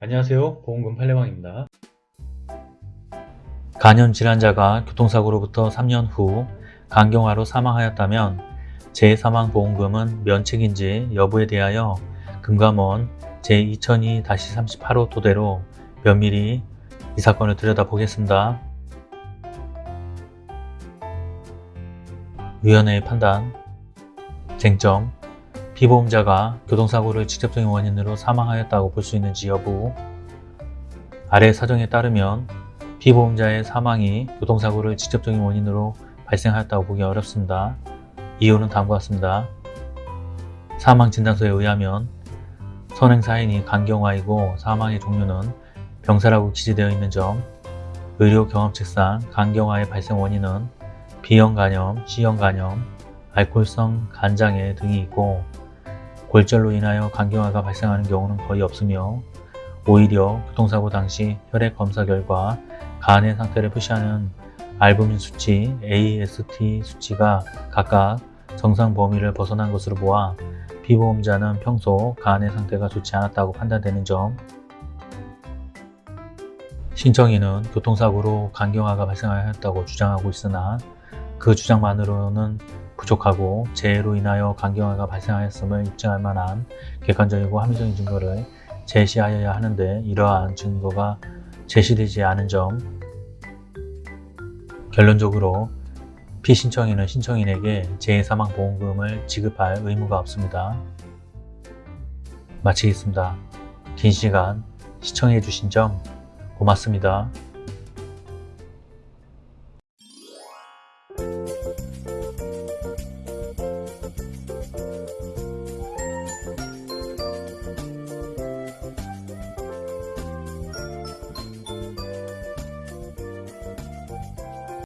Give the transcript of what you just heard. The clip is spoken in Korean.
안녕하세요 보험금 팔례방입니다 간염 질환자가 교통사고로부터 3년 후 간경화로 사망하였다면 재사망보험금은 면책인지 여부에 대하여 금감원 제2002-38호 토대로 면밀히 이 사건을 들여다보겠습니다. 위원회의 판단 쟁점 피보험자가 교통사고를 직접적인 원인으로 사망하였다고 볼 수 있는지 여부 아래 사정에 따르면 피보험자의 사망이 교통사고를 직접적인 원인으로 발생하였다고 보기 어렵습니다. 이유는 다음과 같습니다. 사망진단서에 의하면 선행사인이 간경화이고 사망의 종류는 병사라고 기재되어 있는 점 의료 경험칙상 간경화의 발생 원인은 B형 간염, C형 간염, 알코올성 간장애 등이 있고 골절로 인하여 간경화가 발생하는 경우는 거의 없으며 오히려 교통사고 당시 혈액 검사 결과 간의 상태를 표시하는 알부민 수치, AST 수치가 각각 정상 범위를 벗어난 것으로 보아 피보험자는 평소 간의 상태가 좋지 않았다고 판단되는 점. 신청인은 교통사고로 간경화가 발생하였다고 주장하고 있으나 그 주장만으로는 부족하고 재해로 인하여 간경화가 발생하였음을 입증할 만한 객관적이고 합리적인 증거를 제시하여야 하는데 이러한 증거가 제시되지 않은 점 결론적으로 피신청인은 신청인에게 재해사망보험금을 지급할 의무가 없습니다. 마치겠습니다. 긴 시간 시청해 주신 점 고맙습니다.